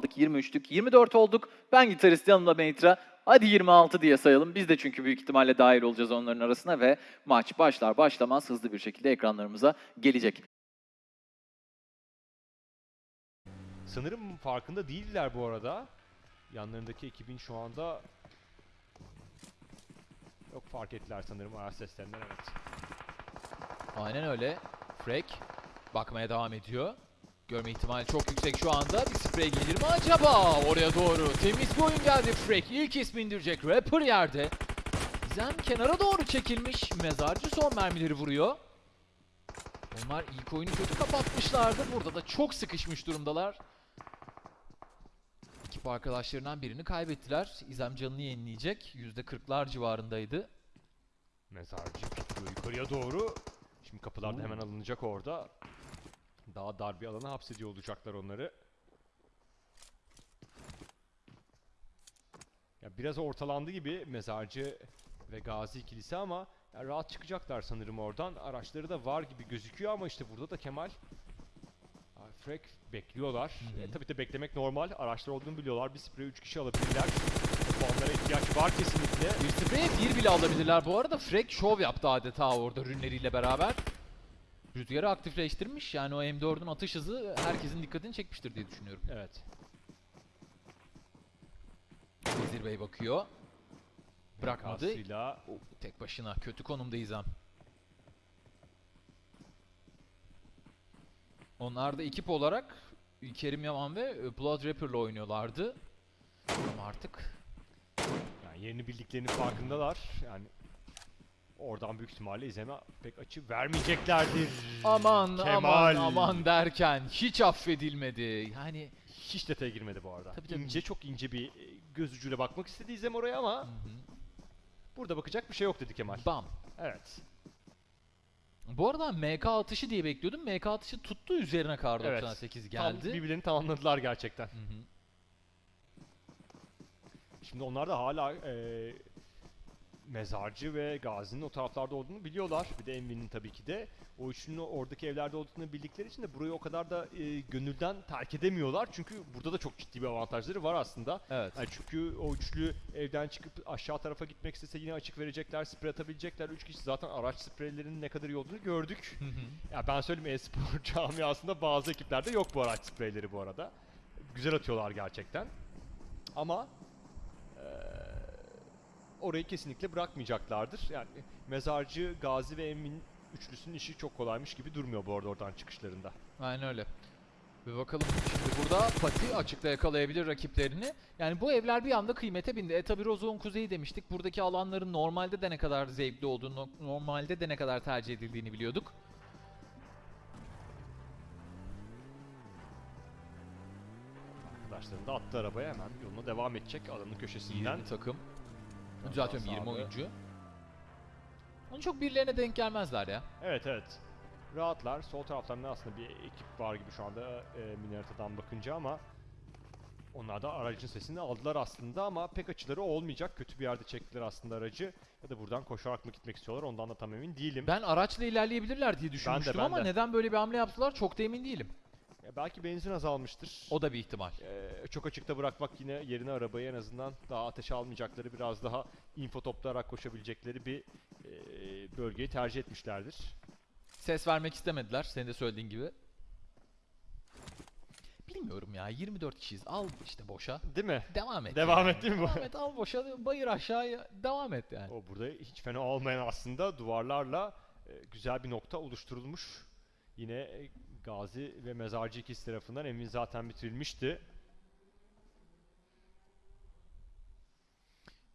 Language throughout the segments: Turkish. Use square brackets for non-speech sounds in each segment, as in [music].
aldık 23'lük 24 olduk. Ben gitarist yanımda Meitra. Hadi 26 diye sayalım. Biz de çünkü büyük ihtimalle dahil olacağız onların arasına ve maç başlar başlamaz hızlı bir şekilde ekranlarımıza gelecek. Sanırım farkında değiller bu arada. Yanlarındaki ekibin şu anda yok fark ettiler sanırım ayağı seslerinden evet. Aynen öyle. Frek bakmaya devam ediyor. Görme ihtimali çok yüksek şu anda. Bir sprey gelir mi acaba? Oraya doğru. Temiz bir oyun geldi Frek. İlk ismi indirecek. Rapper yerde. Gizem kenara doğru çekilmiş. Mezarcı son mermileri vuruyor. Onlar ilk oyunu kötü kapatmışlardı. Burada da çok sıkışmış durumdalar. Ekip arkadaşlarından birini kaybettiler. İzem canını yenileyecek. %40'lar civarındaydı. Mezarcı pikliyor yukarıya doğru. Şimdi kapılar da hemen alınacak orada. Daha dar bir alana hapsediyor olacaklar onları. Ya biraz ortalandı gibi mezarcı ve gazi ikilisi ama ya rahat çıkacaklar sanırım oradan. Araçları da var gibi gözüküyor ama işte burada da Kemal Frek bekliyorlar. Hı hı. E, tabii de beklemek normal. Araçlar olduğunu biliyorlar. Bir sprey 3 kişi alabilirler. Puanlara ihtiyaç var kesinlikle. Bir spreye bir bile alabilirler bu arada. Frek şov yaptı adeta orada rünleriyle beraber. Rüzgarı aktifleştirmiş. Yani o M4'ün atış hızı herkesin dikkatini çekmiştir diye düşünüyorum. Evet. Vezir Bey bakıyor. Bırakmadı. Kasıyla tek başına kötü konumda İzem. Onlar da ekip olarak Kerim Yaman ve e, Blood Rapper'la oynuyorlardı. Ama artık Yani yerini bildiklerinin farkındalar. Yani oradan büyük ihtimalle izleme pek açı vermeyeceklerdir. aman Kemal. aman aman derken hiç affedilmedi. Yani Hiç detaya girmedi bu arada. Tabii, tabii. İnce çok ince bir e, göz ucuyla bakmak istedi izlem oraya ama hı hı. burada bakacak bir şey yok dedi Kemal. bam. Evet. Bu arada MK atışı diye bekliyordum. MK atışı tuttu üzerine kar Evet. 98 Tam geldi. birbirlerini tamamladılar gerçekten. Hı hı. Şimdi onlar da hala e, mezarcı ve gazinin o taraflarda olduğunu biliyorlar. Bir de Envy'nin tabii ki de. O üçünün oradaki evlerde olduğunu bildikleri için de burayı o kadar da e, gönülden terk edemiyorlar. Çünkü burada da çok ciddi bir avantajları var aslında. Evet. Yani çünkü o üçlü evden çıkıp aşağı tarafa gitmek istese yine açık verecekler, sprey atabilecekler. Üç kişi zaten araç spreylerinin ne kadar iyi olduğunu gördük. Hı hı. Ya ben söyleyeyim e-spor [laughs] camiasında bazı ekiplerde yok bu araç spreyleri bu arada. Güzel atıyorlar gerçekten. Ama orayı kesinlikle bırakmayacaklardır. Yani Mezarcı, Gazi ve Emin üçlüsünün işi çok kolaymış gibi durmuyor bu arada oradan çıkışlarında. Aynen öyle. Bir bakalım şimdi burada Pati açıkta yakalayabilir rakiplerini. Yani bu evler bir anda kıymete bindi. E tabi Rozok'un kuzeyi demiştik. Buradaki alanların normalde de ne kadar zevkli olduğunu, normalde de ne kadar tercih edildiğini biliyorduk. Arkadaşlarını da attı arabaya hemen yoluna devam edecek alanın köşesinden. 20 takım. Düzeltiyorum 20 sağlığı. oyuncu. Onu çok birilerine denk gelmezler ya. Evet evet. Rahatlar. Sol taraflarında aslında bir ekip var gibi şu anda e, Minareta'dan bakınca ama onlar da aracın sesini aldılar aslında ama pek açıları olmayacak. Kötü bir yerde çektiler aslında aracı. Ya da buradan koşarak mı gitmek istiyorlar ondan da tam emin değilim. Ben araçla ilerleyebilirler diye düşünmüştüm ben ama de. neden böyle bir hamle yaptılar çok da emin değilim. Ya belki benzin azalmıştır. O da bir ihtimal. Ee, çok açıkta bırakmak yine yerine arabayı en azından daha ateşe almayacakları biraz daha info toplayarak koşabilecekleri bir e, bölgeyi tercih etmişlerdir. Ses vermek istemediler senin de söylediğin gibi. Bilmiyorum ya 24 kişiyiz al işte boşa. Değil mi? Devam et. Devam yani. et değil mi bu? Devam et al boşa bayır aşağıya devam et yani. O burada hiç fena olmayan aslında duvarlarla e, güzel bir nokta oluşturulmuş. Yine e, Gazi ve Mezarcı ikisi tarafından emin zaten bitirilmişti.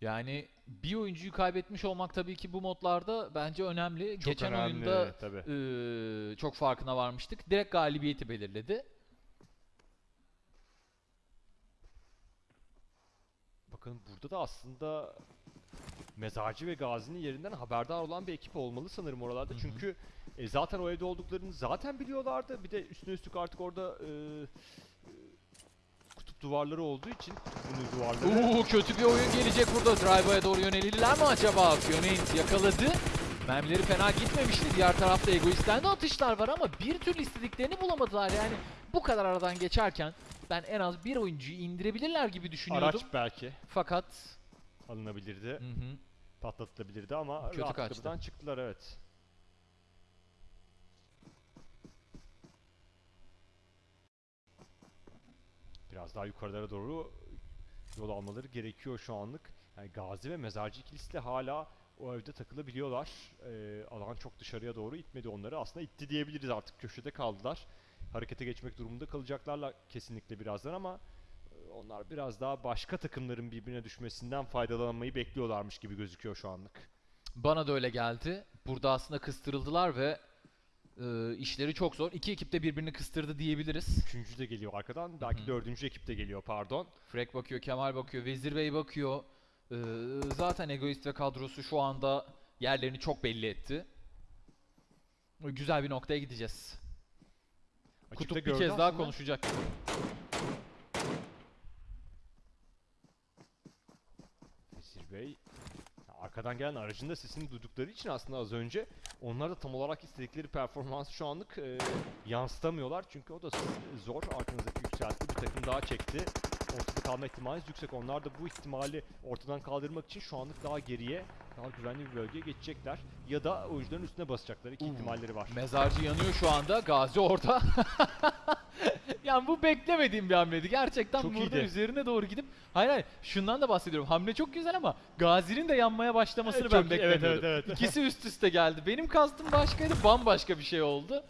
Yani bir oyuncuyu kaybetmiş olmak tabii ki bu modlarda bence önemli. Çok Geçen önemli, oyunda tabii. eee, çok farkına varmıştık. Direkt galibiyeti belirledi. Bakın burada da aslında Mezarcı ve Gazi'nin yerinden haberdar olan bir ekip olmalı sanırım oralarda. Hı hı. Çünkü e, zaten o evde olduklarını zaten biliyorlardı. Bir de üstüne üstlük artık orada e, e, kutup duvarları olduğu için kutup duvarları Uuu kötü bir oyun gelecek burada. Drive'a doğru yönelirler mi acaba? Fionaint yakaladı. Mermileri fena gitmemişti. Diğer tarafta Egoist'ten de atışlar var ama bir türlü istediklerini bulamadılar. Yani bu kadar aradan geçerken ben en az bir oyuncuyu indirebilirler gibi düşünüyordum. Araç belki Fakat alınabilirdi, hı hı, patlatılabilirdi ama Kötü rahat kaçtı. kapıdan çıktılar evet. Biraz daha yukarılara doğru yol almaları gerekiyor şu anlık. Yani Gazi ve Mezarcı ikilisi de hala o evde takılabiliyorlar. Ee, alan çok dışarıya doğru itmedi onları. Aslında itti diyebiliriz artık köşede kaldılar. Harekete geçmek durumunda kalacaklarla kesinlikle birazdan ama onlar biraz daha başka takımların birbirine düşmesinden faydalanmayı bekliyorlarmış gibi gözüküyor şu anlık. bana da öyle geldi. Burada aslında kıstırıldılar ve e, işleri çok zor. İki ekip de birbirini kıstırdı diyebiliriz. Üçüncü de geliyor arkadan. Belki Hı. dördüncü ekip de geliyor pardon. Frek bakıyor, Kemal bakıyor, Vezir Bey bakıyor. Ee, zaten Egoist ve kadrosu şu anda yerlerini çok belli etti. Güzel bir noktaya gideceğiz. Açıkta Kutup bir kez daha aslında. konuşacak. Vezir Bey arkadan gelen aracın da sesini duydukları için aslında az önce onlar da tam olarak istedikleri performansı şu anlık e, yansıtamıyorlar. Çünkü o da zor. Arkanızdaki yükseltti. Bir takım daha çekti. Ortada kalma ihtimaliniz yüksek. Onlar da bu ihtimali ortadan kaldırmak için şu anlık daha geriye, daha güvenli bir bölgeye geçecekler. Ya da oyuncuların üstüne basacaklar. İki Uu. ihtimalleri var. Mezarcı yanıyor şu anda. Gazi orada. [laughs] [laughs] yani bu beklemediğim bir hamleydi. Gerçekten Çok burada iyiydi. üzerine doğru gidip hayır hayır şundan da bahsediyorum. Hamle çok güzel ama Gazi'nin de yanmaya başlamasını Evet, ben çok iyi. Evet, beklemiyordum. evet, evet. İkisi üst üste geldi. Benim kastım başkaydı. Bambaşka bir şey oldu.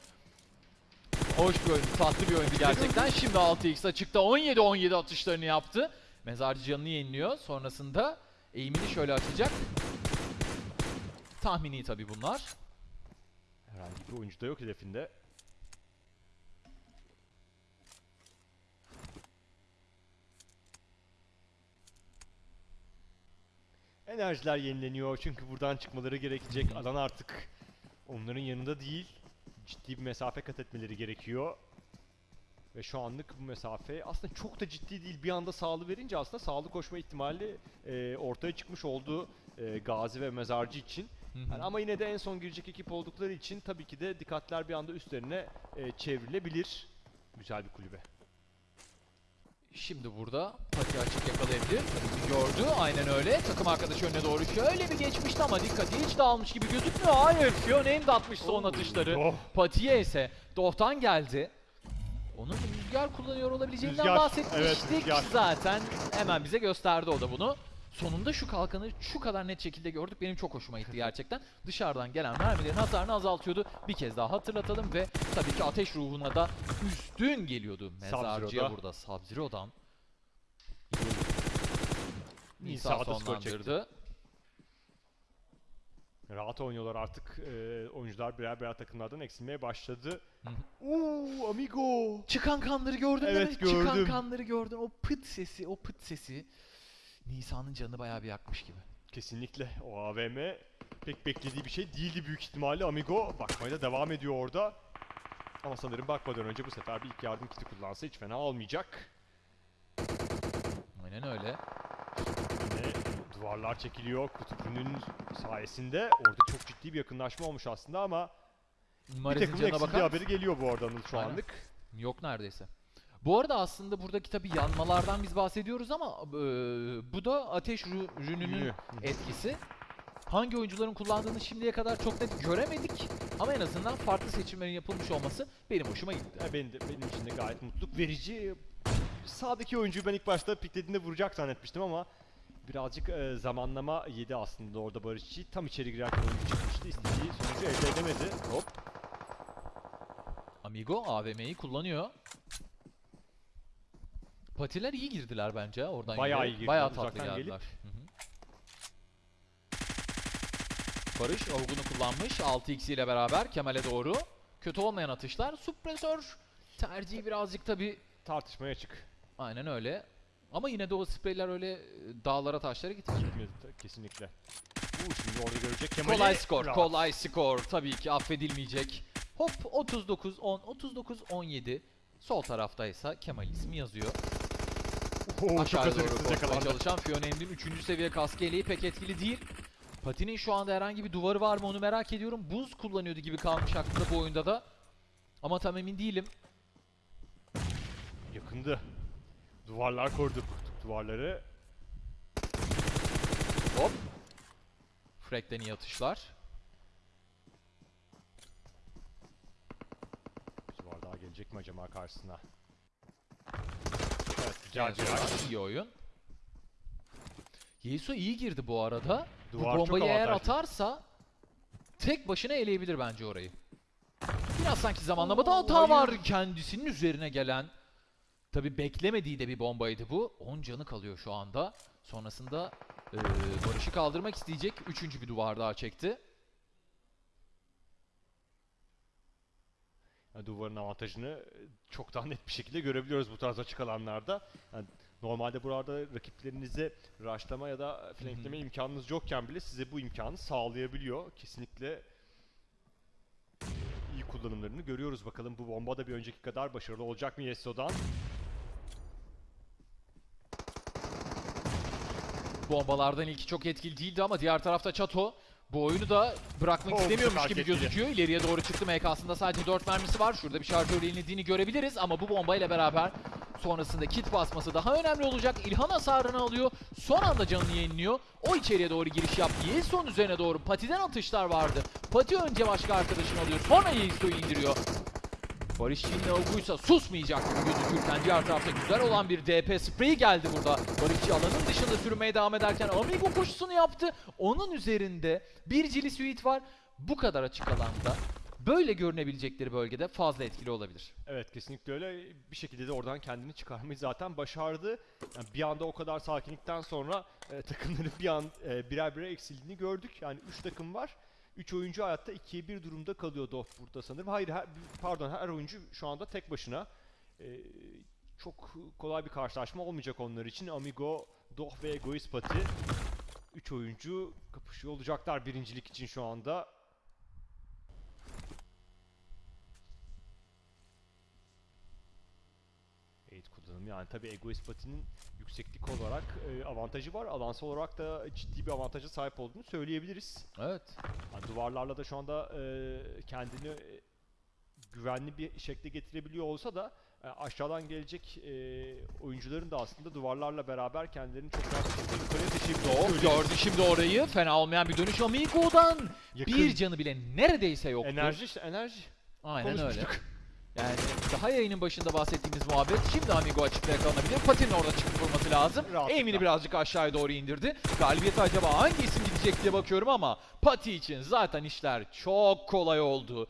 Hoş bir oyundu. Tatlı bir oyundu gerçekten. [laughs] Şimdi 6x açıkta 17-17 atışlarını yaptı. Mezarcı canını yeniliyor. Sonrasında eğimini şöyle açacak. Tahmini tabii bunlar. Herhangi bir oyuncu da yok hedefinde. Enerjiler yenileniyor çünkü buradan çıkmaları gerekecek. Alan artık onların yanında değil. Ciddi bir mesafe kat etmeleri gerekiyor. Ve şu anlık bu mesafe aslında çok da ciddi değil. Bir anda sağlı verince aslında sağlı koşma ihtimali e, ortaya çıkmış oldu e, Gazi ve Mezarcı için. Yani ama yine de en son girecek ekip oldukları için tabii ki de dikkatler bir anda üstlerine e, çevrilebilir. Güzel bir kulübe. Şimdi burada pati açık yakalayabilir. Gördü aynen öyle. Takım arkadaşı önüne doğru şöyle bir geçmişti ama dikkati hiç dağılmış gibi gözükmüyor. Hayır Fiona'nın da atmış son atışları. Oh. Pati'ye ise Doh'tan geldi. Onun rüzgar kullanıyor olabileceğinden Rüzgar, bahsetmiştik evet, rüzgar. zaten. Hemen bize gösterdi o da bunu. Sonunda şu kalkanı şu kadar net şekilde gördük. Benim çok hoşuma gitti gerçekten. [laughs] Dışarıdan gelen mermilerin hasarını azaltıyordu. Bir kez daha hatırlatalım ve tabii ki ateş ruhuna da üstün geliyordu. Mezarcıya burada Sub-Zero'dan. Nisa sonlandırdı. Rahat oynuyorlar artık. E, oyuncular birer birer takımlardan eksilmeye başladı. Uuu amigo. Çıkan kanları gördün değil Evet, mi? Çıkan gördüm. kanları gördün. O pıt sesi, o pıt sesi. Nisa'nın canını bayağı bir yakmış gibi. Kesinlikle o AVM pek beklediği bir şey değildi büyük ihtimalle. Amigo bakmaya da devam ediyor orada. Ama sanırım bakmadan önce bu sefer bir ilk yardım kiti kullansa hiç fena olmayacak. Aynen öyle. Yine duvarlar çekiliyor kutupunun sayesinde. Orada çok ciddi bir yakınlaşma olmuş aslında ama bir takımın canına eksildiği bakar haberi geliyor bu arada Anıl şu Aynen. anlık. Yok neredeyse. Bu arada aslında buradaki tabii yanmalardan biz bahsediyoruz ama e, bu da ateş rü- rününün etkisi. Hangi oyuncuların kullandığını şimdiye kadar çok net göremedik ama en azından farklı seçimlerin yapılmış olması benim hoşuma gitti. Ya benim, de, benim için de gayet mutluluk verici. Sağdaki oyuncuyu ben ilk başta piklediğinde vuracak zannetmiştim ama birazcık e, zamanlama yedi aslında orada Barışçı. Tam içeri girerken oyuncu çıkmıştı. İstediği sonucu elde edemedi. Hop. Amigo AVM'yi kullanıyor. Patiler iyi girdiler bence oradan. Bayağı iyi girdiler, Bayağı tatlı uzaktan gelip. geldiler. Hı hı. Barış Avgun'u kullanmış 6x ile beraber Kemal'e doğru. Kötü olmayan atışlar. Suppresör tercihi birazcık tabi Tartışmaya açık. aynen öyle. Ama yine de o spreyler öyle e, dağlara taşlara ta- kesinlikle. Uuu şimdi orada görecek Kemal'i. Kolay skor, Rahat. kolay skor. Tabii ki affedilmeyecek. Hop 39 10 39 17. Sol taraftaysa Kemal ismi yazıyor. Oo, Aşağı doğru yakalandı. çalışan Fiona Emre'nin 3. seviye kaskı eleği pek etkili değil. Pati'nin şu anda herhangi bir duvarı var mı onu merak ediyorum. Buz kullanıyordu gibi kalmış aklımda bu oyunda da. Ama tam emin değilim. Yakındı. Duvarlar koruduk. Duvarları Hop. Frank'ten iyi atışlar. Bir duvar daha gelecek mi acaba karşısına? Yer. iyi oyun. Yeiso iyi girdi bu arada. Duvar bu bombayı eğer atarsa tek başına eleyebilir bence orayı. Biraz sanki zamanlamada hata var kendisinin üzerine gelen. Tabi beklemediği de bir bombaydı bu. 10 canı kalıyor şu anda. Sonrasında eee Barış'ı kaldırmak isteyecek. Üçüncü bir duvar daha çekti. Duvarın avantajını e, çok daha net bir şekilde görebiliyoruz bu tarz açık alanlarda. Yani normalde burada rakiplerinize rushlama ya da flankleme imkanınız yokken bile size bu imkanı sağlayabiliyor. Kesinlikle iyi kullanımlarını görüyoruz. Bakalım bu bomba da bir önceki kadar başarılı olacak mı Yesso'dan? Bombalardan ilki çok etkili değildi ama diğer tarafta Çato bu oyunu da bırakmak istemiyormuş gibi gözüküyor. İleriye doğru çıktı MK'sında sadece 4 mermisi var. Şurada bir şarjör yenildiğini görebiliriz ama bu bombayla beraber sonrasında kit basması daha önemli olacak. İlhan hasarını alıyor. Son anda canını yeniliyor. O içeriye doğru giriş yaptı. Yeiso'nun üzerine doğru patiden atışlar vardı. Pati önce başka arkadaşını alıyor. Sonra Yeiso'yu indiriyor. Barış Çin'le Oguysa susmayacak gibi gözükürken diğer tarafta güzel olan bir DP spreyi geldi burada. Barışçı alanın dışında sürmeye devam ederken Amigo koşusunu yaptı. Onun üzerinde bir Cili Suite var. Bu kadar açık alanda böyle görünebilecekleri bölgede fazla etkili olabilir. Evet kesinlikle öyle. Bir şekilde de oradan kendini çıkarmayı zaten başardı. Yani bir anda o kadar sakinlikten sonra e, takımların bir an e, birer birer eksildiğini gördük. Yani 3 takım var. 3 oyuncu hayatta 2'ye 1 durumda kalıyor Dof burada sanırım. Hayır her, pardon her oyuncu şu anda tek başına. E, çok kolay bir karşılaşma olmayacak onlar için. Amigo, Doh ve Egoist Pati 3 oyuncu kapışıyor olacaklar birincilik için şu anda. Eğit kullanımı yani tabi Egoist Pati'nin yükseklik olarak e, avantajı var. Alansal olarak da ciddi bir avantaja sahip olduğunu söyleyebiliriz. Evet. Yani duvarlarla da şu anda e, kendini e, güvenli bir şekilde getirebiliyor olsa da e, aşağıdan gelecek e, oyuncuların da aslında duvarlarla beraber kendilerini çok rahat şekilde yukarıya taşıyabiliyor. Doh gördü şimdi orayı. Fena olmayan bir dönüş Amigo'dan. Yakın. Bir canı bile neredeyse yoktu. Enerji işte enerji. Aynen öyle. [laughs] Yani daha yayının başında bahsettiğimiz muhabbet şimdi Amigo açıkta yakalanabilir. Pati'nin orada çıkıp vurması lazım. Emin'i birazcık aşağıya doğru indirdi. Galibiyete acaba hangi isim gidecek diye bakıyorum ama Pati için zaten işler çok kolay oldu.